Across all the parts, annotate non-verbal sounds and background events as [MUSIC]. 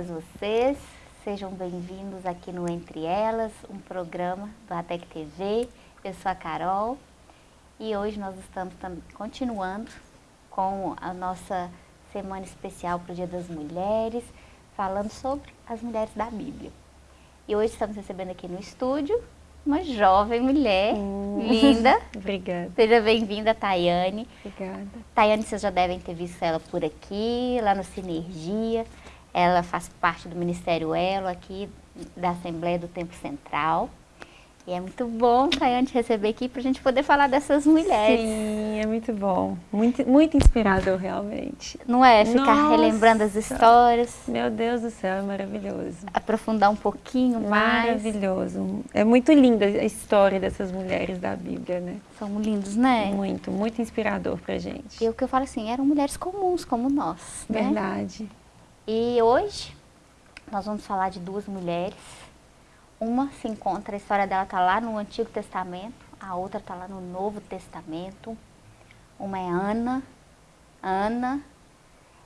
todas vocês. Sejam bem-vindos aqui no Entre Elas, um programa do ATEC TV. Eu sou a Carol e hoje nós estamos continuando com a nossa semana especial para o Dia das Mulheres, falando sobre as mulheres da Bíblia. E hoje estamos recebendo aqui no estúdio uma jovem mulher hum. linda. [LAUGHS] Obrigada. Seja bem-vinda, Tayane. Obrigada. Tayane, vocês já devem ter visto ela por aqui, lá no Sinergia. Ela faz parte do Ministério Elo aqui da Assembleia do Tempo Central. E é muito bom, Tayane, te receber aqui para a gente poder falar dessas mulheres. Sim, é muito bom. Muito, muito inspirador, realmente. Não é? Ficar Nossa, relembrando as histórias. Meu Deus do céu, é maravilhoso. Aprofundar um pouquinho mais. Maravilhoso. É muito linda a história dessas mulheres da Bíblia, né? São lindos, né? Muito, muito inspirador pra gente. E o que eu falo assim, eram mulheres comuns como nós, né? E hoje nós vamos falar de duas mulheres uma se encontra, a história dela está lá no Antigo Testamento, a outra está lá no Novo Testamento. Uma é Ana. Ana,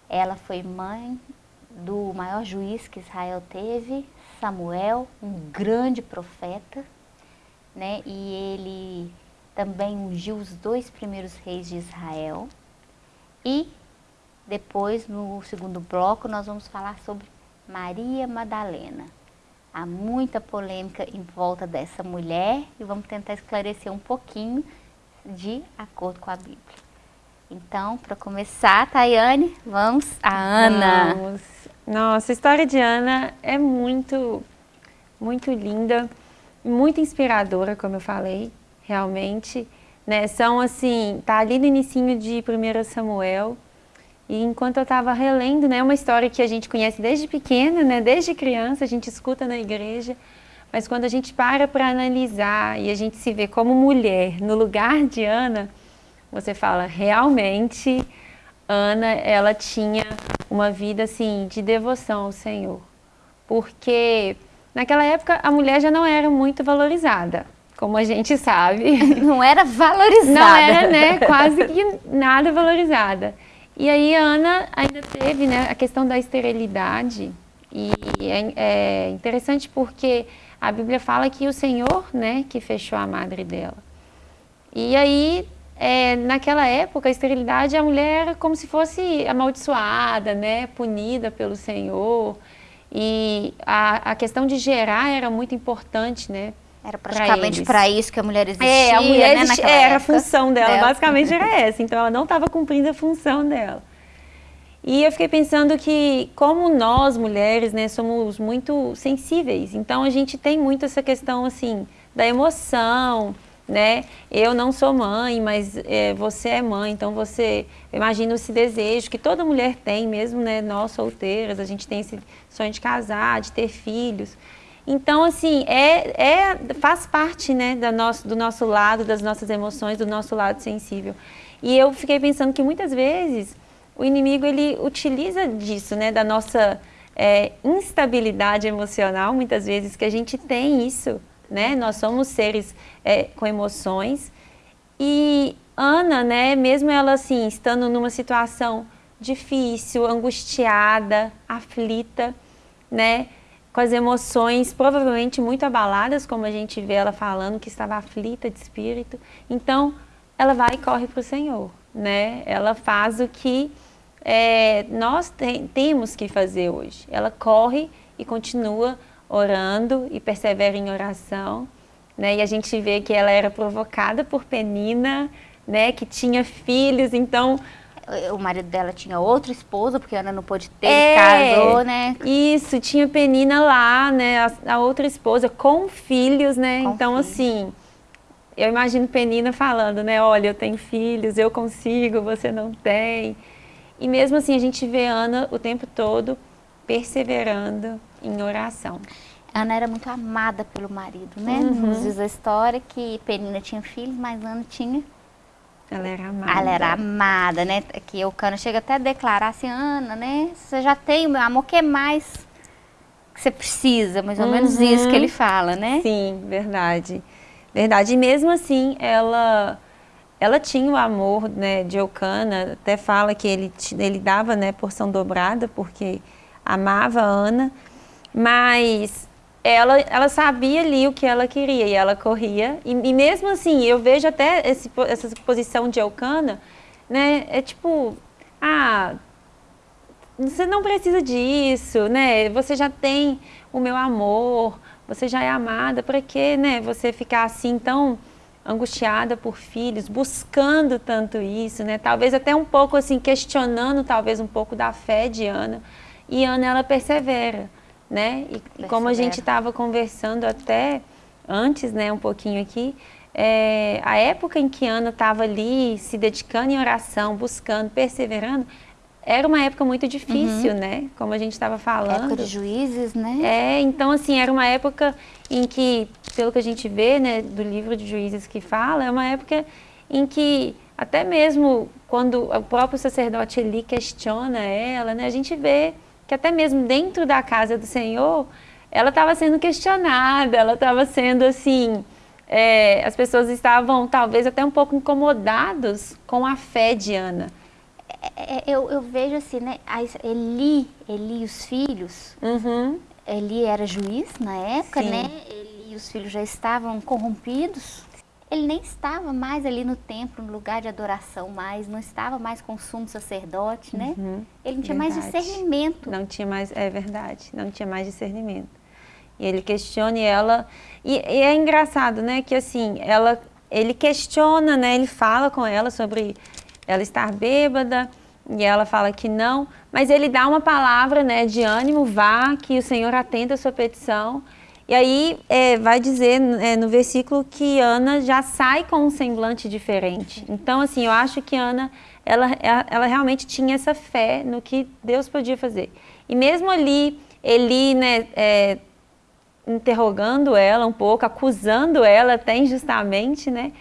ela foi mãe do maior juiz que Israel teve, Samuel, um grande profeta, né? E ele também ungiu os dois primeiros reis de Israel. E depois, no segundo bloco, nós vamos falar sobre Maria Madalena. Há muita polêmica em volta dessa mulher e vamos tentar esclarecer um pouquinho de acordo com a Bíblia. Então, para começar, Tayane, vamos a Ana. Vamos. Nossa, a história de Ana é muito, muito linda, muito inspiradora, como eu falei, realmente. Né? São assim, tá ali no início de 1 Samuel, e enquanto eu estava relendo, né, uma história que a gente conhece desde pequena, né, desde criança, a gente escuta na igreja, mas quando a gente para para analisar e a gente se vê como mulher no lugar de Ana, você fala, realmente, Ana, ela tinha uma vida assim de devoção ao Senhor. Porque naquela época a mulher já não era muito valorizada, como a gente sabe. [LAUGHS] Não era valorizada. Não era, né, quase que nada valorizada. E aí a Ana ainda teve né, a questão da esterilidade, e é, é, interessante porque a Bíblia fala que o Senhor né, que fechou a madre dela. E aí, é, naquela época, a esterilidade, a mulher era como se fosse amaldiçoada, né, punida pelo Senhor. E a, a questão de gerar era muito importante, né? Era praticamente para isso que a mulher existia, É, a mulher né, existia, era a função dela, dela, basicamente era [LAUGHS] essa. Então ela não estava cumprindo a função dela. E eu fiquei pensando que, como nós, mulheres, né, somos muito sensíveis, então a gente tem muito essa questão, assim, da emoção, né? Eu não sou mãe, mas é, você é mãe, então você, imagina esse desejo que toda mulher tem, mesmo, né, nós solteiras, a gente tem esse sonho de casar, de ter filhos. Então, assim, é, é, faz parte né, da nosso, do nosso lado, das nossas emoções, do nosso lado sensível. E eu fiquei pensando que muitas vezes o inimigo ele utiliza disso, né, da nossa é, instabilidade emocional, muitas vezes, que a gente tem isso, né? Nós somos seres é, com emoções. E Ana, né, mesmo ela assim, estando numa situação difícil, angustiada, aflita, né? Com as emoções provavelmente muito abaladas, como a gente vê ela falando que estava aflita de espírito. Então, ela vai e corre para o Senhor, né? Ela faz o que é, nós te temos que fazer hoje. Ela corre e continua orando e persevera em oração, né? E a gente vê que ela era provocada por Penina, né? Que tinha filhos, então o marido dela tinha outra esposa, porque a Ana não pôde ter, é, casou, né? Isso, tinha Penina lá, né? A, a outra esposa com filhos, né? Com então, filhos. assim, eu imagino Penina falando, né? Olha, eu tenho filhos, eu consigo, você não tem. E mesmo assim, a gente vê Ana o tempo todo perseverando em oração. Ana era muito amada pelo marido, né? Uhum. Nos diz a história que Penina tinha filhos, mas Ana tinha ela era amada. Ela era amada, né? Que o Cano chega até a declarar assim, Ana, né? Você já tem o meu amor, o que mais que você precisa? Mais ou uhum. menos isso que ele fala, né? Sim, verdade. Verdade. E mesmo assim, ela ela tinha o amor né, de Eucana, até fala que ele, ele dava né, porção dobrada, porque amava a Ana, mas ela, ela sabia ali o que ela queria e ela corria. E, e mesmo assim, eu vejo até esse, essa posição de Elcana, né? É tipo, ah, você não precisa disso, né? Você já tem o meu amor, você já é amada, para que, né? Você ficar assim tão angustiada por filhos, buscando tanto isso, né? Talvez até um pouco assim questionando talvez um pouco da fé de Ana. E Ana ela persevera né? E, como a gente estava conversando até antes, né, um pouquinho aqui, é, a época em que Ana estava ali se dedicando em oração, buscando, perseverando, era uma época muito difícil, uhum. né? Como a gente estava falando. Época de juízes, né? É, então assim, era uma época em que, pelo que a gente vê, né, do livro de juízes que fala, é uma época em que até mesmo quando o próprio sacerdote ali questiona ela, né, a gente vê que até mesmo dentro da casa do Senhor, ela estava sendo questionada, ela estava sendo assim, é, as pessoas estavam talvez até um pouco incomodados com a fé de Ana. É, é eu, eu, vejo assim, né, Eli, Eli e os filhos, uhum. Eli era juiz na época, Sim. né, Eli e os filhos já estavam corrompidos, ele nem estava mais ali no templo, no lugar de adoração mais, não estava mais com o sumo sacerdote, né? Uhum, ele não tinha verdade. mais discernimento. Não tinha mais, é verdade, não tinha mais discernimento. E ele questiona e ela, e, e é engraçado, né, que assim, ela, ele questiona, né, ele fala com ela sobre ela estar bêbada, e ela fala que não, mas ele dá uma palavra, né, de ânimo, vá, que o Senhor atenda a sua petição, e aí é, vai dizer é, no versículo que Ana já sai com um semblante diferente. Então, assim, eu acho que Ana, ela, ela realmente tinha essa fé no que Deus podia fazer. E mesmo ali, Eli, né, é, interrogando ela um pouco, acusando ela até injustamente, né?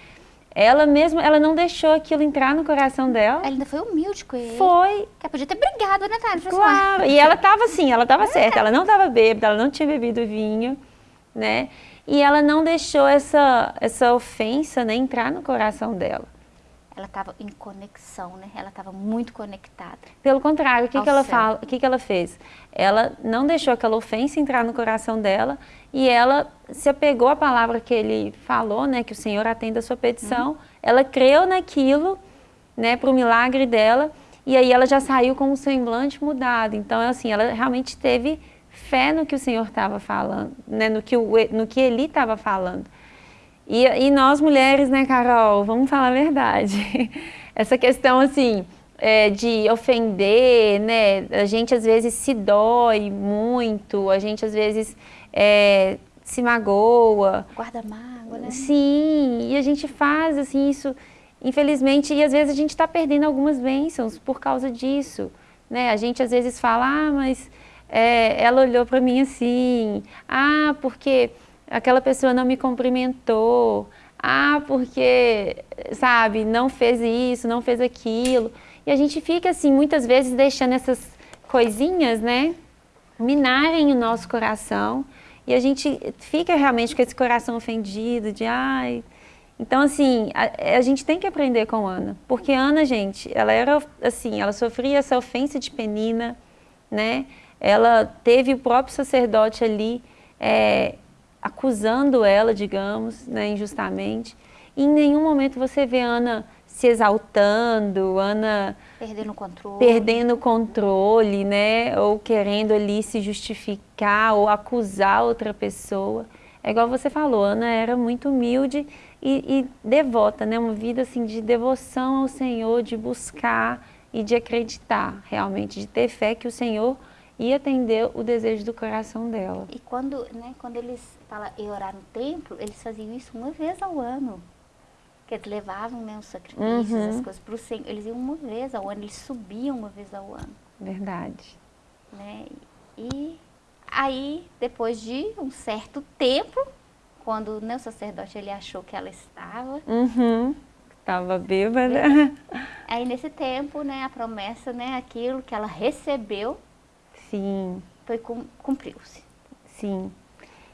Ela mesmo, ela não deixou aquilo entrar no coração dela. Ela ainda foi humilde com ele. Foi. Ela podia ter brigado, né, Tati? Claro. E ela estava assim, ela estava é. certa. Ela não estava bêbada, ela não tinha bebido vinho né? E ela não deixou essa, essa ofensa né, entrar no coração dela. Ela estava em conexão, né? Ela estava muito conectada. Pelo contrário, o que, que ela fala, o que, que ela fez? Ela não deixou aquela ofensa entrar no coração dela e ela se apegou à palavra que ele falou, né? Que o Senhor atenda a sua petição. Uhum. Ela creu naquilo, né? Para o milagre dela e aí ela já saiu com o semblante mudado. Então, assim, ela realmente teve fé no que o Senhor estava falando, né? no, que o, no que Eli estava falando. E, e, nós mulheres, né, Carol, vamos falar a verdade. [LAUGHS] Essa questão, assim, é, de ofender, né, a gente às vezes se dói muito, a gente às vezes é, se magoa. Guarda mágoa, né? Sim, e a gente faz, assim, isso, infelizmente, e às vezes a gente está perdendo algumas bênçãos por causa disso, né? A gente às vezes fala, ah, mas é, ela olhou para mim assim, ah, porque aquela pessoa não me cumprimentou, ah, porque, sabe, não fez isso, não fez aquilo. E a gente fica assim, muitas vezes deixando essas coisinhas, né, minarem o nosso coração. E a gente fica realmente com esse coração ofendido, de ai. Então, assim, a, a, gente tem que aprender com Ana. Porque Ana, gente, ela era assim, ela sofria essa ofensa de penina, né? Ela teve o próprio sacerdote ali é, acusando ela, digamos, né, injustamente. E em nenhum momento você vê Ana se exaltando, Ana perdendo o controle, perdendo controle, né, ou querendo ali se justificar ou acusar outra pessoa. É igual você falou, Ana era muito humilde e, e devota, né, uma vida assim de devoção ao Senhor, de buscar e de acreditar realmente, de ter fé que o Senhor e atender o desejo do coração dela. E quando, né, quando eles falam em orar no templo, eles faziam isso uma vez ao ano. Que eles levavam né, os sacrifícios, uhum. as coisas para o Senhor. Eles iam uma vez ao ano, eles subiam uma vez ao ano. Verdade. Né? E aí, depois de um certo tempo, quando né, o sacerdote ele achou que ela estava... Uhum. Estava bêbada. Aí, nesse tempo, né, a promessa, né, aquilo que ela recebeu, Sim. Foi cumpriu-se. Sim.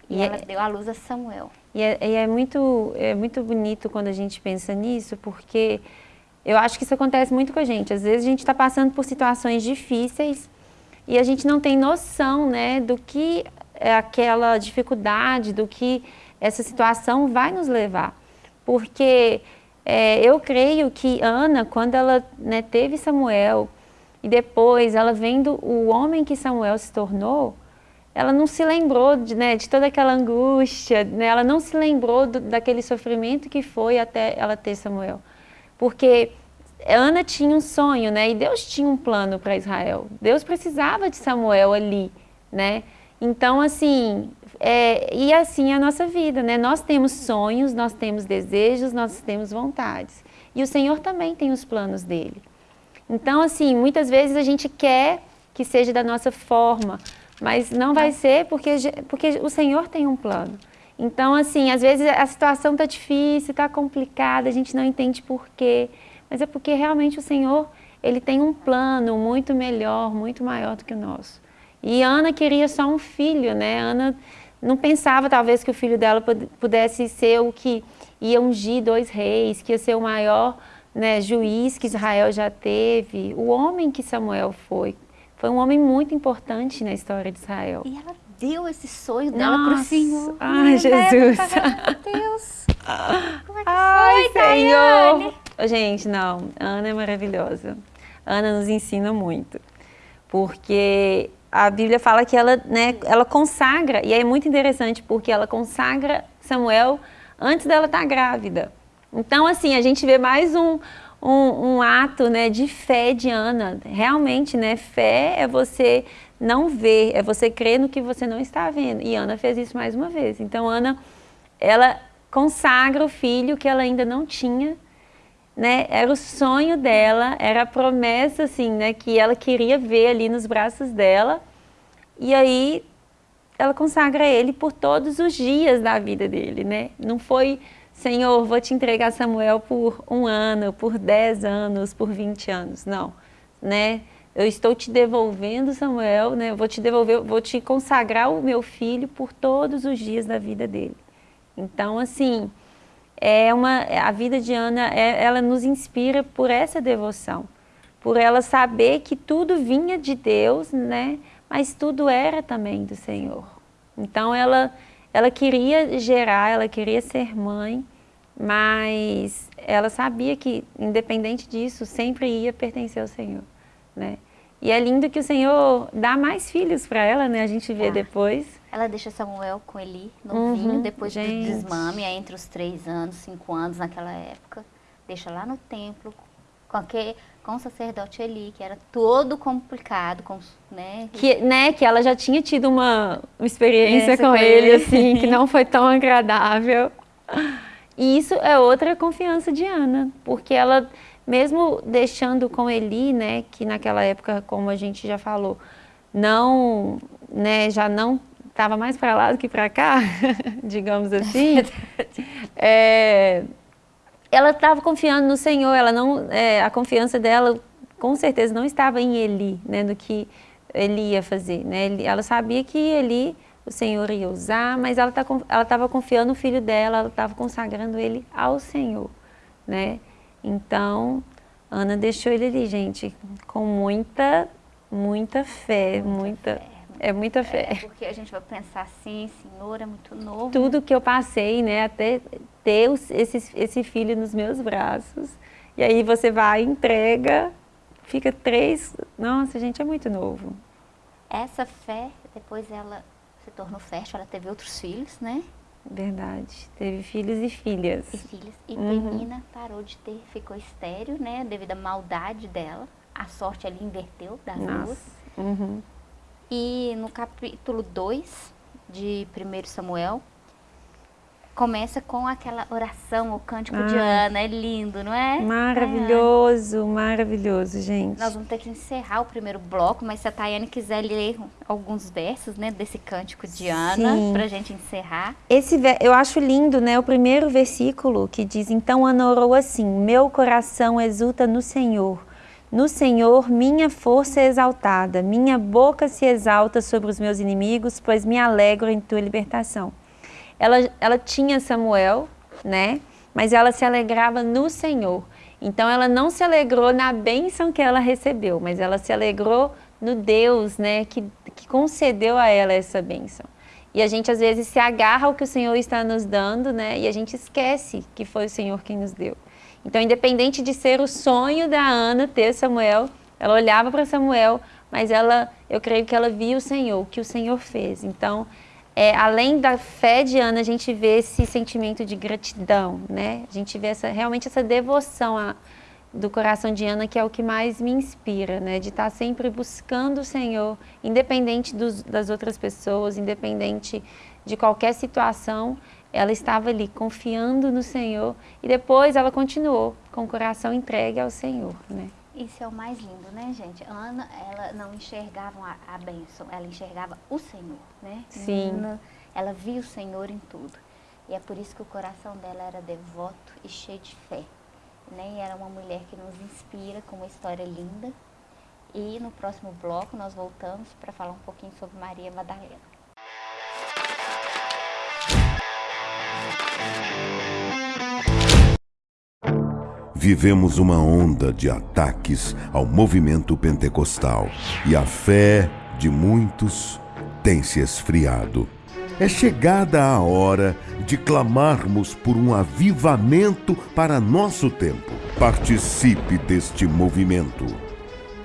E, e ela é, deu à luz a Samuel. E é, e é, muito, é muito bonito quando a gente pensa nisso, porque eu acho que isso acontece muito com a gente. Às vezes a gente está passando por situações difíceis e a gente não tem noção né, do que é aquela dificuldade, do que essa situação vai nos levar. Porque é, eu creio que Ana, quando ela né, teve Samuel, e depois ela vendo o homem que Samuel se tornou, ela não se lembrou de, né, de toda aquela angústia, né, ela não se lembrou do, daquele sofrimento que foi até ela ter Samuel. Porque Ana tinha um sonho, né, e Deus tinha um plano para Israel. Deus precisava de Samuel ali, né? Então, assim, é, e assim é a nossa vida, né? Nós temos sonhos, nós temos desejos, nós temos vontades. E o Senhor também tem os planos dele. Então, assim, muitas vezes a gente quer que seja da nossa forma, mas não vai ser porque, porque o Senhor tem um plano. Então, assim, às vezes a situação está difícil, está complicada, a gente não entende por quê, mas é porque realmente o Senhor, Ele tem um plano muito melhor, muito maior do que o nosso. E Ana queria só um filho, né? Ana não pensava talvez que o filho dela pudesse ser o que ia ungir dois reis, que ia ser o maior né, juiz que Israel já teve, o homem que Samuel foi. Foi um homem muito importante na história de Israel. E ela deu esse sonho dela para o Senhor. Ai, Jesus. Meu Deus. Como é que Ai, foi, Senhor. Gente, não. Ana é maravilhosa. Ana nos ensina muito. Porque a Bíblia fala que ela, né, ela consagra, e é muito interessante porque ela consagra Samuel antes dela estar grávida. Então, assim, a gente vê mais um, um, um, ato né, de fé de Ana. Realmente, né, fé é você não ver, é você crer no que você não está vendo. E Ana fez isso mais uma vez. Então, Ana, ela consagra o filho que ela ainda não tinha, né? Era o sonho dela, era a promessa, assim, né, que ela queria ver ali nos braços dela. E aí, ela consagra ele por todos os dias da vida dele, né? Não foi Senhor, vou te entregar Samuel por um ano, por dez anos, por vinte anos. Não, né? Eu estou te devolvendo Samuel, né? Eu vou te devolver, vou te consagrar o meu filho por todos os dias da vida dele. Então, assim, é uma, a vida de Ana, é, ela nos inspira por essa devoção, por ela saber que tudo vinha de Deus, né? Mas tudo era também do Senhor. Então, ela ela queria gerar, ela queria ser mãe, mas ela sabia que, independente disso, sempre ia pertencer ao Senhor, né? E é lindo que o Senhor dá mais filhos para ela, né? A gente vê ah, depois. Ela deixa Samuel com Eli, novinho, uhum, depois gente. do desmame, entre os três anos, cinco anos naquela época. Deixa lá no templo, com aquele, com o sacerdote Eli, que era todo complicado, com, né? Que, né, que ela já tinha tido uma, uma experiência com, com ele, ele, assim, que não [LAUGHS] foi tão agradável. E isso é outra confiança de Ana, porque ela, mesmo deixando com Eli, né, que naquela época, como a gente já falou, não, né, já não estava mais para lá do que para cá, [LAUGHS] digamos assim, [LAUGHS] é, ela estava confiando no Senhor, ela não, é, a confiança dela com certeza não estava em Eli, né, no que ele ia fazer, né, ela sabia que Eli, o Senhor ia usar, mas ela tá, estava confiando no filho dela, ela estava consagrando ele ao Senhor, né, então Ana deixou ele ali, gente, com muita, muita fé, muita, muita fé. É muita fé. É, porque a gente vai pensar assim, Senhor, é muito novo. Tudo que eu passei, né, até ter esse, esse filho nos meus braços. E aí você vai, entrega, fica três... Nossa, gente, é muito novo. Essa fé, depois ela se tornou fértil, ela teve outros filhos, né? Verdade. Teve filhos e filhas. E filhos. E uhum. Penina parou de ter, ficou estéreo, né? Devido à maldade dela. A sorte ali inverteu das Nossa. duas. Uhum. E no capítulo 2 de 1 Samuel, começa com aquela oração, o cântico ah, de Ana, é lindo, não é? Maravilhoso, é. maravilhoso, gente. Nós vamos ter que encerrar o primeiro bloco, mas se a Tayane quiser ler alguns versos, né, desse cântico de Ana, para a gente encerrar. Esse, eu acho lindo, né, o primeiro versículo que diz, então Ana orou assim, meu coração exulta no Senhor, no Senhor minha força é exaltada, minha boca se exalta sobre os meus inimigos, pois me alegro em tua libertação. Ela, ela tinha Samuel, né? Mas ela se alegrava no Senhor. Então ela não se alegrou na bênção que ela recebeu, mas ela se alegrou no Deus, né, que, que concedeu a ela essa bênção. E a gente às vezes se agarra ao que o Senhor está nos dando, né, e a gente esquece que foi o Senhor quem nos deu. Então, independente de ser o sonho da Ana ter Samuel, ela olhava para Samuel, mas ela, eu creio que ela via o Senhor, o que o Senhor fez. Então, é, além da fé de Ana, a gente vê esse sentimento de gratidão, né? A gente vê essa, realmente essa devoção a, do coração de Ana, que é o que mais me inspira, né? De estar sempre buscando o Senhor, independente dos, das outras pessoas, independente de qualquer situação, ela estava ali confiando no Senhor e depois ela continuou com o coração entregue ao Senhor, né? Isso é o mais lindo, né, gente? Ana, ela não enxergava a, a bênção, ela enxergava o Senhor, né? Sim. Ana, ela via o Senhor em tudo. E é por isso que o coração dela era devoto e cheio de fé. Né? E era uma mulher que nos inspira com uma história linda. E no próximo bloco nós voltamos para falar um pouquinho sobre Maria Madalena. Vivemos uma onda de ataques ao movimento pentecostal e a fé de muitos tem se esfriado. É chegada a hora de clamarmos por um avivamento para nosso tempo. Participe deste movimento.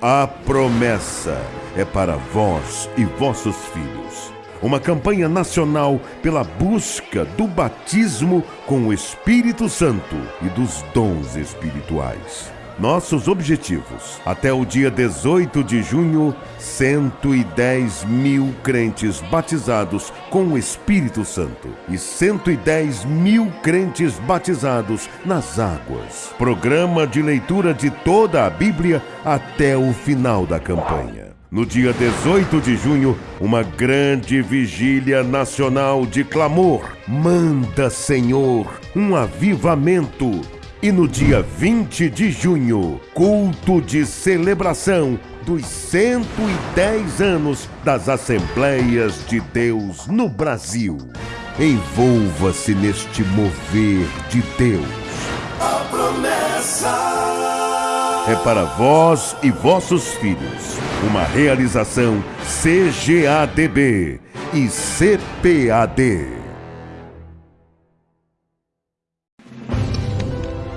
A promessa é para vós e vossos filhos uma campanha nacional pela busca do batismo com o Espírito Santo e dos dons espirituais. Nossos objetivos: até o dia 18 de junho, 110 mil crentes batizados com o Espírito Santo e 110 mil crentes batizados nas águas. Programa de leitura de toda a Bíblia até o final da campanha. No dia 18 de junho, uma grande vigília nacional de clamor. Manda, Senhor, um avivamento. E no dia 20 de junho, culto de celebração dos 110 anos das Assembleias de Deus no Brasil. Envolva-se neste mover de Deus. A promessa é para vós e vossos filhos. Uma realização CGADB e CPAD.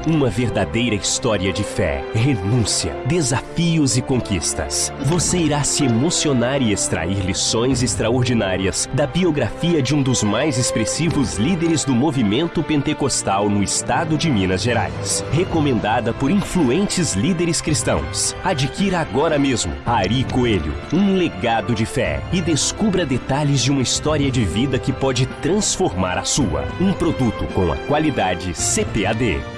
Uma verdadeira história de fé, renúncia, desafios e conquistas. Você irá se emocionar e extrair lições extraordinárias da biografia de um dos mais expressivos líderes do movimento pentecostal no estado de Minas Gerais. Recomendada por influentes líderes cristãos. Adquira agora mesmo Ari Coelho, um legado de fé e descubra detalhes de uma história de vida que pode transformar a sua. Um produto com a qualidade CPAD.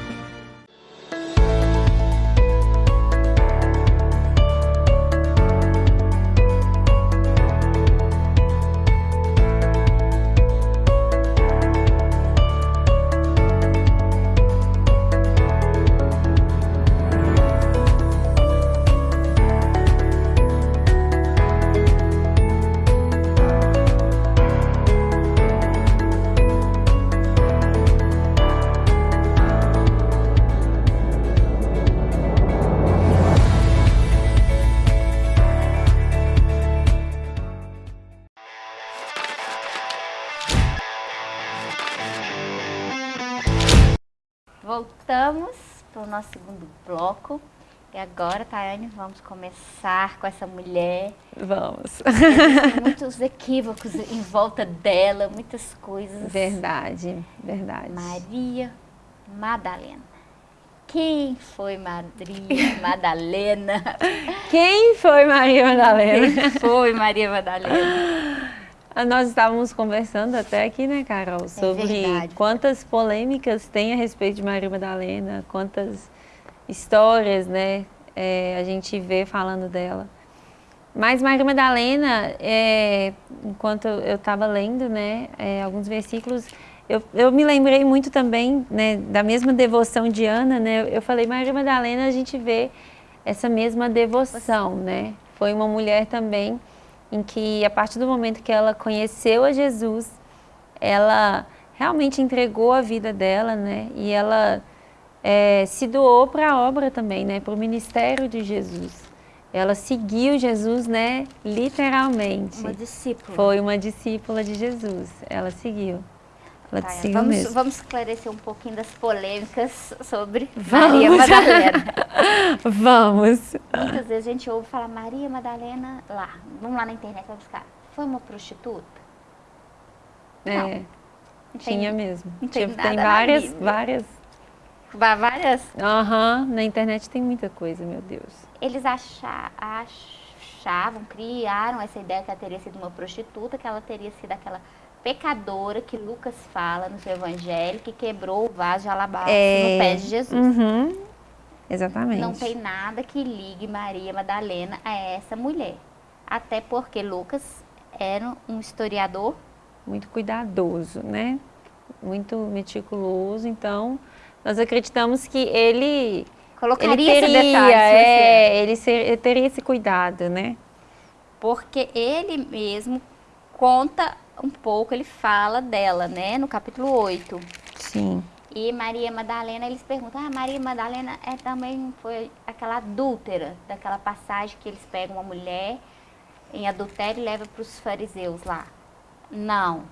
Nosso segundo bloco. E agora, Tayane, vamos começar com essa mulher. Vamos. muitos equívocos em volta dela, muitas coisas. Verdade, verdade. Maria Madalena. Quem foi Maria [LAUGHS] Madalena? Quem foi Maria Madalena? Quem foi Maria Madalena? [LAUGHS] Ah, nós estávamos conversando até aqui, né, Carol, é sobre é quantas polêmicas tem a respeito de Maria Madalena, quantas histórias, né, é, a gente vê falando dela. Mas Maria Madalena, é, enquanto eu estava lendo, né, é, alguns versículos, eu, eu, me lembrei muito também, né, da mesma devoção de Ana, né, eu falei, Maria Madalena, a gente vê essa mesma devoção, né, foi uma mulher também em que a partir do momento que ela conheceu a Jesus, ela realmente entregou a vida dela, né? E ela é, se doou para a obra também, né? Para o ministério de Jesus. ela seguiu Jesus, né, literalmente. Uma discípula. Foi uma discípula de Jesus, ela seguiu. Ela Tá, vamos, mesmo. vamos esclarecer um pouquinho das polêmicas sobre Vamos. Maria Madalena. [LAUGHS] Vamos. Muitas vezes a gente ouve falar Maria Madalena lá. Vamos lá na internet, vai buscar. Foi uma prostituta? É, Não tem- tinha mesmo. não tem Tinha- tem várias, várias. Vá- Várias. Aham, na internet tem muita coisa, meu Deus. Eles acha- achavam, criaram essa ideia que ela teria sido uma prostituta, que ela teria sido aquela pecadora que Lucas fala no seu evangelho, que quebrou o vaso de alabastro no pé de Jesus. Uhum. Exatamente. Não tem nada que ligue Maria Madalena a essa mulher. Até porque Lucas era um historiador Muito cuidadoso, né? Muito meticuloso. Então, nós acreditamos que ele, colocaria ele esse teria, detalhe. se você- é, ele ser- teria esse cuidado, né? Porque ele mesmo conta um pouco, ele fala dela, né? No capítulo 8. Sim. E Maria Madalena, eles perguntam, ah, Maria Madalena é também foi aquela adúltera, daquela passagem que eles pegam uma mulher em adultério e levam para os fariseus lá. Não,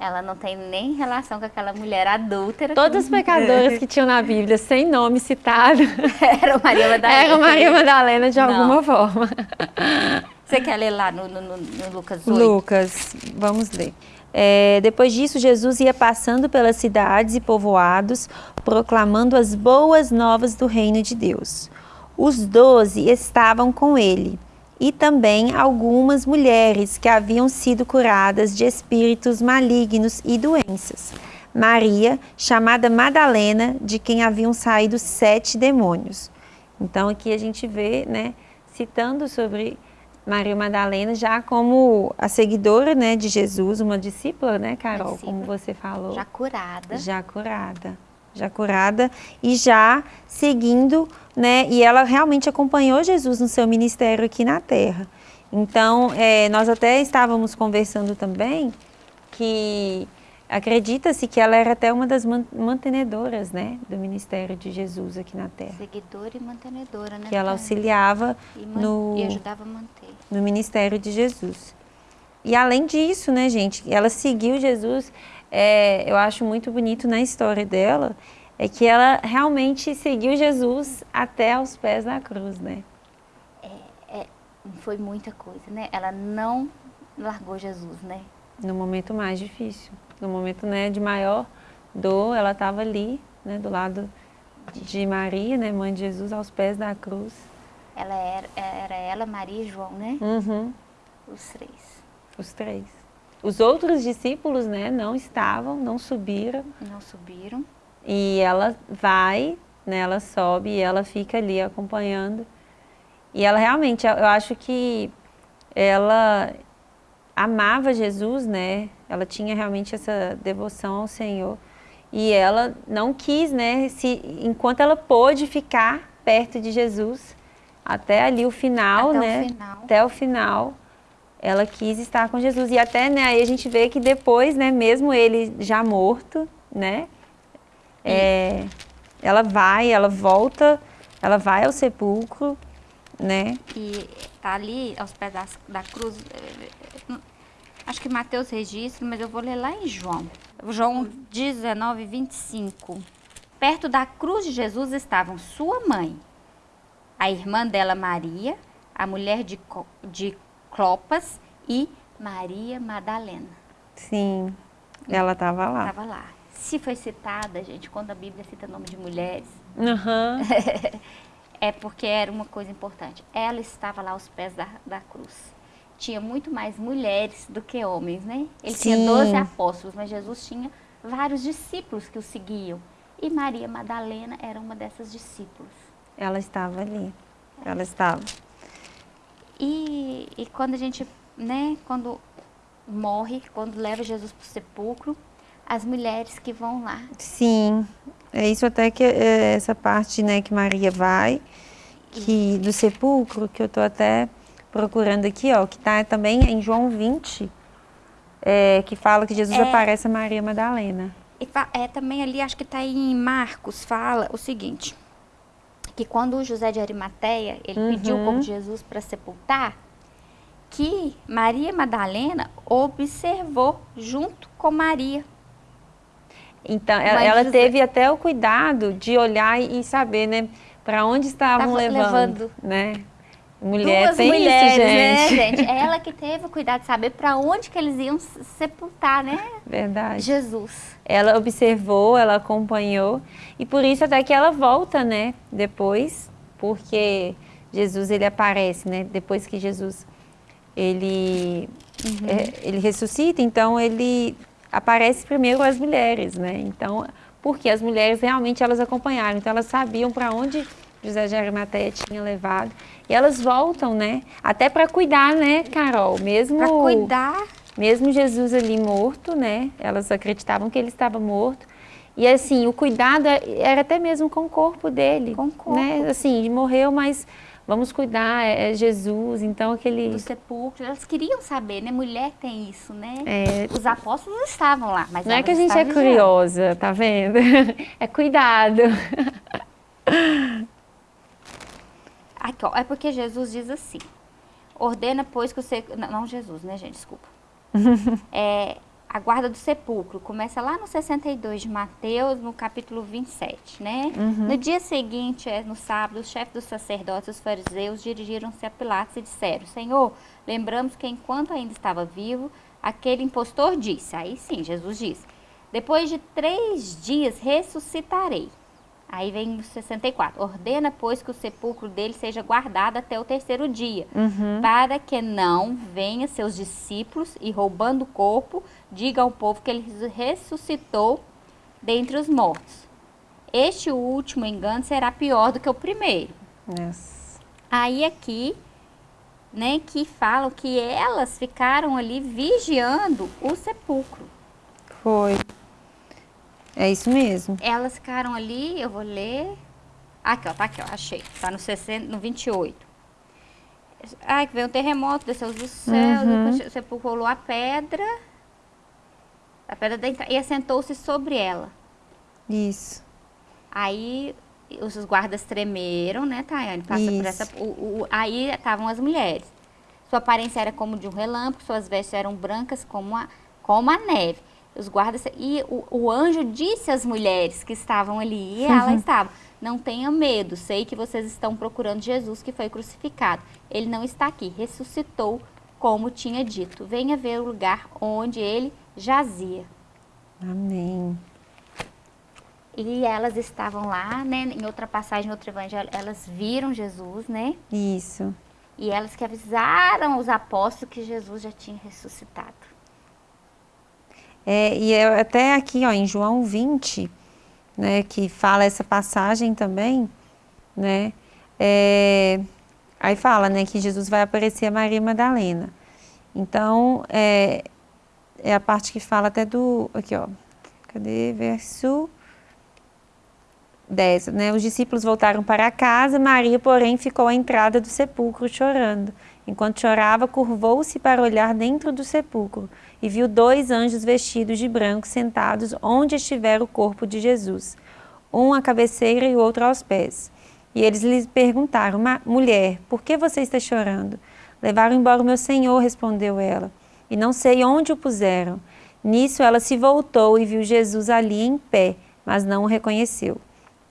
ela não tem nem relação com aquela mulher adúltera. Todos os pecadores que tinham na Bíblia sem nome citado [LAUGHS] Era Maria Madalena. [LAUGHS] eram Maria Madalena de Não. alguma forma. Você quer ler lá no, no- no- Lucas 8? Lucas, vamos ler. É, depois disso, Jesus ia passando pelas cidades e povoados, proclamando as boas novas do reino de Deus. Os doze estavam com ele, e também algumas mulheres que haviam sido curadas de espíritos malignos e doenças. Maria, chamada Madalena, de quem haviam saído sete demônios. Então aqui a gente vê, né, citando sobre Maria Madalena já como a seguidora, né, de Jesus, uma discípula, né, Carol, Discípula. como você falou. Já curada. Já curada. Já curada e já seguindo, né? E ela realmente acompanhou Jesus no seu ministério aqui na Terra. Então, é, nós até estávamos conversando também que acredita-se que ela era até uma das man- mantenedoras, né? Do ministério de Jesus aqui na Terra. Seguidora e mantenedora, né? Que ela auxiliava e, no, e ajudava a manter. no ministério de Jesus. E além disso, né, gente, ela seguiu Jesus, é, eu acho muito bonito na história dela, é que ela realmente seguiu Jesus até aos pés da cruz, né? Foi muita coisa, né? Ela não largou Jesus, né? No momento mais difícil, no momento né, de maior dor, ela estava ali, né, do lado de Maria, né, mãe de Jesus, aos pés da cruz. Ela era, era ela, Maria e João, né? Uhum, Os três. os três. Os outros discípulos, né, não estavam, não subiram, Não subiram. E ela vai, né, ela sobe e ela fica ali acompanhando. E ela realmente, eu acho que ela amava Jesus, né? Ela tinha realmente essa devoção ao Senhor. E ela não quis, né, se, enquanto ela pôde ficar perto de Jesus, até ali o final, Até o né? final. Até o final, ela quis estar com Jesus. E até, né, aí a gente vê que depois, né, mesmo ele já morto, né, é, ela vai, ela volta, ela vai ao sepulcro, né? E tá ali aos pés das- da, cruz. eh, Acho que Mateus registra, mas eu vou ler lá em João. João 19, 25. Perto da cruz de Jesus estavam sua mãe, a irmã dela Maria, a mulher de, de Clopas e Maria Madalena. Sim, ela estava lá. Estava lá. Se foi citada, gente, quando a Bíblia cita nome de mulheres, Aham. [LAUGHS] é porque era uma coisa importante. Ela estava lá aos pés da, da cruz. Tinha muito mais mulheres do que homens, né? Ele tinha Sim. 12 apóstolos, mas Jesus tinha vários discípulos que o seguiam. E Maria Madalena era uma dessas discípulos. Ela estava ali. Ela estava. E, e quando a gente, né, quando morre, quando leva Jesus para o sepulcro, as mulheres que vão lá. Sim, é isso até que é essa parte, né, que Maria vai, que do sepulcro, que eu tô até procurando aqui, ó, que tá também em João 20, é, que fala que Jesus É. aparece a Maria Madalena. E é, também ali, acho que está em Marcos, fala o seguinte, que quando o José de Arimateia, ele uhum. pediu o corpo de Jesus para sepultar, que Maria Madalena observou junto com Maria. Então, ela, ela teve até o cuidado de olhar e saber, né, para onde estavam levando, levando, né? Mulher Duas tem mulheres, isso, gente. né, gente? [LAUGHS] Ela que teve o cuidado de saber para onde que eles iam sepultar, né? Verdade. Jesus. Ela observou, ela acompanhou e por isso até que ela volta, né? Depois, porque Jesus ele aparece, né? Depois que Jesus ele uhum. é, ele ressuscita, então ele aparece primeiro às mulheres, né? Então, porque as mulheres realmente elas acompanharam, então elas sabiam para onde José de Arimateia tinha levado. E elas voltam, né? Até para cuidar, né, Carol? Mesmo para cuidar. Mesmo Jesus ali morto, né? Elas acreditavam que ele estava morto. E assim, o cuidado é, era até mesmo com o corpo dele. Com o corpo. Né? Assim, morreu, mas vamos cuidar, é, é Jesus, então aquele... Do sepulcro, elas queriam saber, né? Mulher tem isso, né? É... Os apóstolos estavam lá, mas Não é que a gente é curiosa, tá vendo? [LAUGHS] é cuidado. Aqui, ó, é porque Jesus diz assim, ordena, pois, que você... Não, não Jesus, né, gente? Desculpa. [LAUGHS] é, a guarda do sepulcro começa lá no 62 de Mateus, no capítulo 27, né? Uhum. No dia seguinte, é, no sábado, os chefes dos sacerdotes os fariseus dirigiram-se a Pilatos e disseram, Senhor, lembramos que enquanto ainda estava vivo, aquele impostor disse, aí sim, Jesus disse, depois de três dias ressuscitarei. Aí vem o 64. Ordena, pois, que o sepulcro dele seja guardado até o terceiro dia, uhum. para que não venha seus discípulos e, roubando o corpo, diga ao povo que ele ressuscitou dentre os mortos. Este último engano será pior do que o primeiro. Yes. Aí aqui, né, que falam que elas ficaram ali vigiando o sepulcro. Foi. É isso mesmo. Elas ficaram ali, eu vou ler. Aqui, ó, tá aqui, ó, achei. Tá no, 60, no 28. Ai, que veio um terremoto, desceu do céu, uhum. você pulou a pedra, a pedra da entrada, e assentou-se sobre ela. Isso. Aí os guardas tremeram, né, Tayane? Passa Isso. por essa. O, o, aí estavam as mulheres. Sua aparência era como de um relâmpago, suas vestes eram brancas como a, como a neve os guardas e o, o, anjo disse às mulheres que estavam ali e ela uhum. estava não tenha medo sei que vocês estão procurando Jesus que foi crucificado. Ele não está aqui ressuscitou como tinha dito. Venha ver o lugar onde ele jazia. Amém. E elas estavam lá né em outra passagem outro evangelho elas viram Jesus né? Isso. E elas que avisaram os apóstolos que Jesus já tinha ressuscitado é, e é até aqui, ó, em João 20, né, que fala essa passagem também, né, é, aí fala, né, que Jesus vai aparecer a Maria Madalena. Então, é, é a parte que fala até do, aqui, ó, cadê, verso 10, né, os discípulos voltaram para casa, Maria, porém, ficou à entrada do sepulcro chorando. Enquanto chorava, curvou-se para olhar dentro do sepulcro e viu dois anjos vestidos de branco sentados onde estivera o corpo de Jesus, um à cabeceira e o outro aos pés. E eles lhe perguntaram, mulher, por que você está chorando? Levaram embora o meu senhor, respondeu ela, e não sei onde o puseram. Nisso ela se voltou e viu Jesus ali em pé, mas não o reconheceu.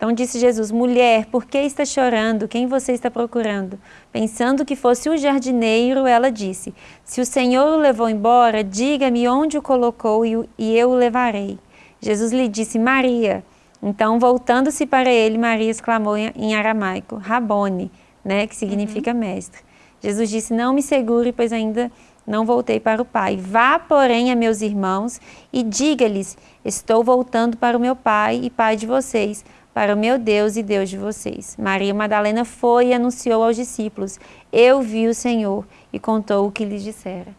Então disse Jesus, mulher, por que está chorando? Quem você está procurando? Pensando que fosse o jardineiro, ela disse, se o Senhor o levou embora, diga-me onde o colocou e eu o levarei. Jesus lhe disse, Maria. Então, voltando-se para ele, Maria exclamou em aramaico, Rabone, né, que significa uhum. mestre. Jesus disse, não me segure, pois ainda não voltei para o Pai. Vá, porém, a meus irmãos e diga-lhes, estou voltando para o meu Pai e Pai de vocês, para o meu Deus e Deus de vocês. Maria Madalena foi e anunciou aos discípulos, eu vi o Senhor, e contou o que lhes dissera.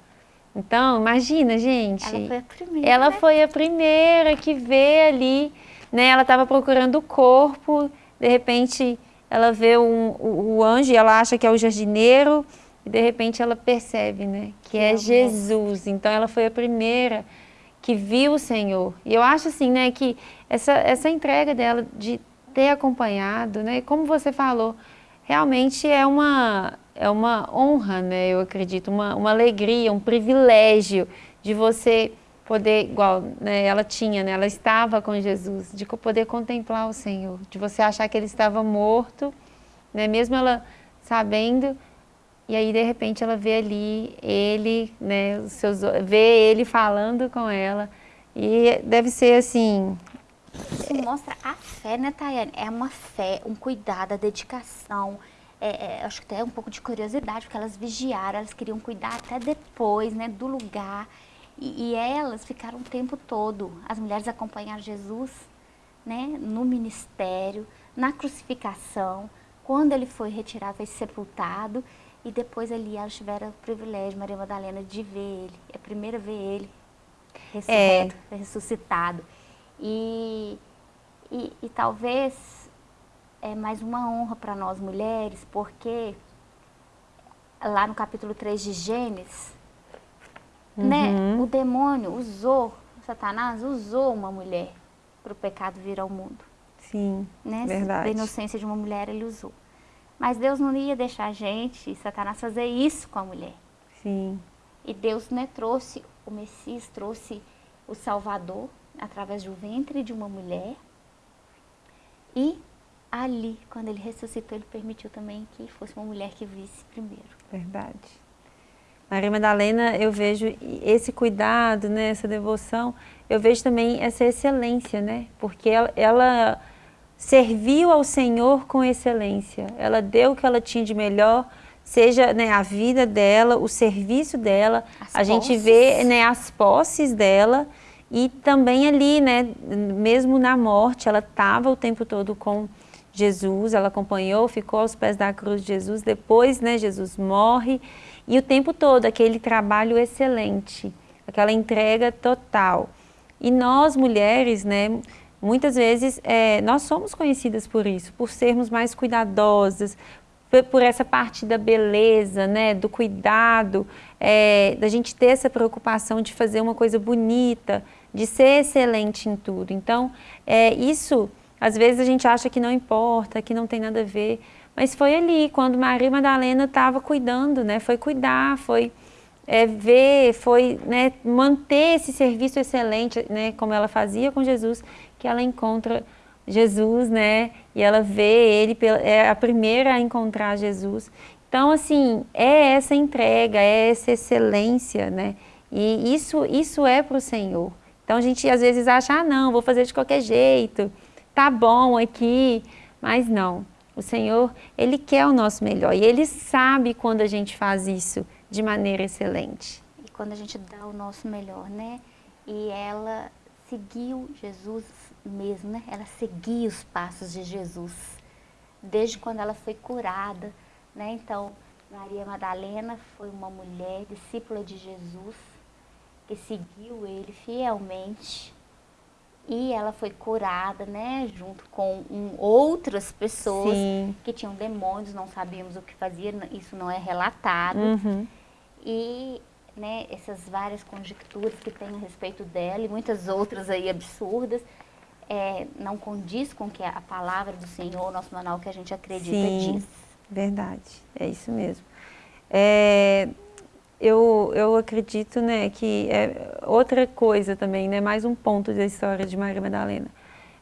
Então, imagina, gente. Ela foi a primeira. Ela né? foi a primeira que vê ali, né? Ela estava procurando o corpo, de repente ela vê um, o, o, anjo e ela acha que é o jardineiro, e de repente ela percebe, né? Que é, é Jesus. Então ela foi a primeira que viu o Senhor. E eu acho assim, né, que essa, essa entrega dela de ter acompanhado, né? Como você falou, realmente é uma, é uma honra, né? Eu acredito, uma, uma alegria, um privilégio de você poder, igual né, ela tinha, né, ela estava com Jesus, de poder contemplar o Senhor, de você achar que ele estava morto, né, mesmo ela sabendo, e aí de repente ela vê ali ele, né, os seus, vê ele falando com ela, e deve ser assim... Isso mostra a fé, né, Tayane? É uma fé, um cuidado, a dedicação, é, é, acho que até um pouco de curiosidade, porque elas vigiaram, elas queriam cuidar até depois, né, do lugar, e, e, elas ficaram o tempo todo, as mulheres acompanharam Jesus né, no ministério, na crucificação, quando ele foi retirado, foi sepultado, e depois ali elas tiveram o privilégio, Maria Madalena, de ver ele, é a primeira ver ele ressurreto, é. ressuscitado. E, e, e talvez é mais uma honra para nós mulheres, porque lá no capítulo 3 de Gênesis, né? Uhum. O demônio usou, Satanás usou uma mulher para o pecado vir ao mundo. Sim, né? verdade. A inocência de uma mulher ele usou. Mas Deus não ia deixar a gente, Satanás, fazer isso com a mulher. Sim. E Deus né, trouxe, o Messias trouxe o Salvador através do ventre de uma mulher. E ali, quando ele ressuscitou, ele permitiu também que fosse uma mulher que visse primeiro. Verdade. Maria Madalena, eu vejo esse cuidado, né, essa devoção, eu vejo também essa excelência, né? Porque ela, ela serviu ao Senhor com excelência. Ela deu o que ela tinha de melhor, seja né, a vida dela, o serviço dela. As a posses. gente vê né, as posses dela e também ali, né, mesmo na morte, ela estava o tempo todo com Jesus, ela acompanhou, ficou aos pés da cruz de Jesus. Depois, né, Jesus morre e o tempo todo, aquele trabalho excelente, aquela entrega total. E nós, mulheres, né, muitas vezes, é, nós somos conhecidas por isso, por sermos mais cuidadosas, por essa parte da beleza, né, do cuidado, é, da gente ter essa preocupação de fazer uma coisa bonita, de ser excelente em tudo. Então, é, isso, às vezes a gente acha que não importa, que não tem nada a ver, mas foi ali, quando Maria Madalena estava cuidando, né? Foi cuidar, foi é, ver, foi né, manter esse serviço excelente, né? Como ela fazia com Jesus, que ela encontra Jesus, né? E ela vê ele, é a primeira a encontrar Jesus. Então, assim, é essa entrega, é essa excelência, né? E isso, isso é para o Senhor. Então, a gente às vezes acha, ah, não, vou fazer de qualquer jeito, tá bom aqui, mas não. O Senhor, Ele quer o nosso melhor e Ele sabe quando a gente faz isso de maneira excelente. E quando a gente dá o nosso melhor, né? E ela seguiu Jesus mesmo, né? Ela seguia os passos de Jesus, desde quando ela foi curada, né? Então, Maria Madalena foi uma mulher discípula de Jesus, que seguiu ele fielmente, e ela foi curada, né, junto com um, outras pessoas Sim. que tinham demônios, não sabíamos o que fazia, isso não é relatado. Uhum. E, né, essas várias conjecturas que tem a respeito dela e muitas outras aí absurdas, é, não condiz com que a palavra do Senhor, nosso manual que a gente acredita Sim, diz. verdade, é isso mesmo. É, eu, eu acredito né, que é outra coisa também, né, mais um ponto da história de Maria Madalena.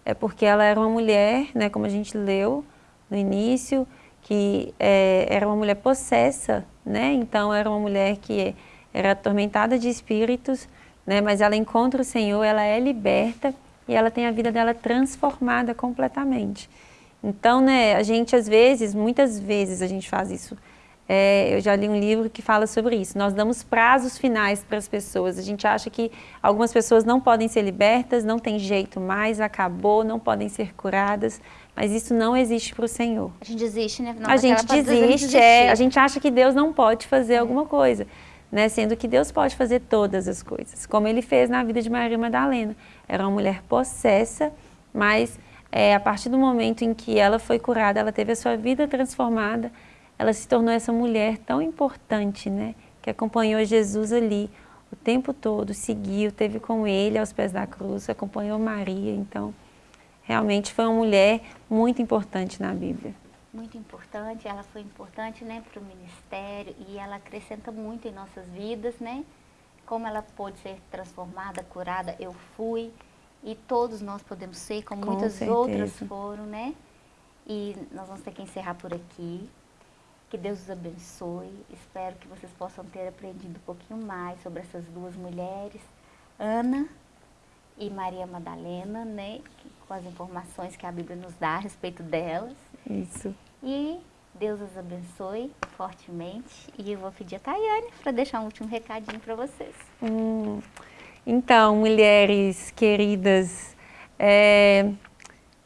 É porque ela era uma mulher, né, como a gente leu no início, que é, era uma mulher possessa, né, então era uma mulher que era atormentada de espíritos, né, mas ela encontra o Senhor, ela é liberta e ela tem a vida dela transformada completamente. Então, né, a gente às vezes, muitas vezes a gente faz isso, é, eu já li um livro que fala sobre isso. Nós damos prazos finais para as pessoas. A gente acha que algumas pessoas não podem ser libertas, não tem jeito mais, acabou, não podem ser curadas. Mas isso não existe para o Senhor. A gente desiste, né? Não, a gente desiste, é, a gente acha que Deus não pode fazer é. alguma coisa. Né? Sendo que Deus pode fazer todas as coisas. Como Ele fez na vida de Maria Madalena. Era uma mulher possessa, mas é, a partir do momento em que ela foi curada, ela teve a sua vida transformada, ela se tornou essa mulher tão importante, né? Que acompanhou Jesus ali o tempo todo, seguiu, teve com ele aos pés da cruz, acompanhou Maria, então realmente foi uma mulher muito importante na Bíblia. Muito importante, ela foi importante né, para o ministério e ela acrescenta muito em nossas vidas, né? Como ela pôde ser transformada, curada, eu fui e todos nós podemos ser, como Com muitas certeza. outras foram, né? E nós vamos ter que encerrar por aqui. Que Deus os abençoe. Espero que vocês possam ter aprendido um pouquinho mais sobre essas duas mulheres, Ana e Maria Madalena, né? Com as informações que a Bíblia nos dá a respeito delas. Isso. E Deus os abençoe fortemente. E eu vou pedir a Tayane para deixar um último recadinho para vocês. Hum. Então, mulheres queridas, é,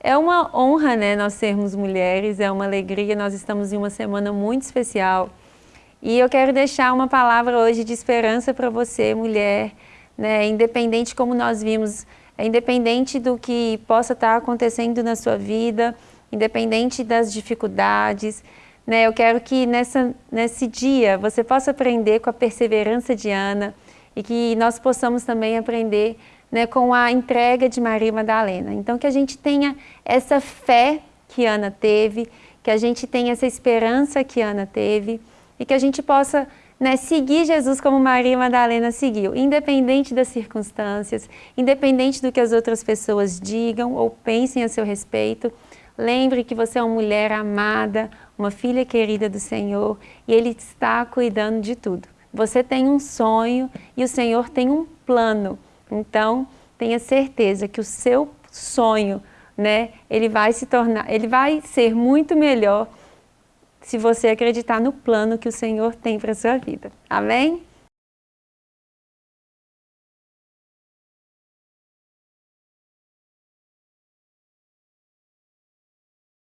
é uma honra né, nós sermos mulheres, é uma alegria, nós estamos em uma semana muito especial. E eu quero deixar uma palavra hoje de esperança para você, mulher, né, independente como nós vimos, é independente do que possa estar acontecendo na sua vida, independente das dificuldades, né, eu quero que nessa, nesse dia você possa aprender com a perseverança de Ana, e que nós possamos também aprender né, com a entrega de Maria Madalena. Então, que a gente tenha essa fé que Ana teve, que a gente tenha essa esperança que Ana teve e que a gente possa né, seguir Jesus como Maria Madalena seguiu, independente das circunstâncias, independente do que as outras pessoas digam ou pensem a seu respeito. Lembre que você é uma mulher amada, uma filha querida do Senhor e Ele está cuidando de tudo. Você tem um sonho e o Senhor tem um plano. Então, tenha certeza que o seu sonho, né, ele vai se tornar, ele vai ser muito melhor se você acreditar no plano que o Senhor tem para a sua vida. Amém?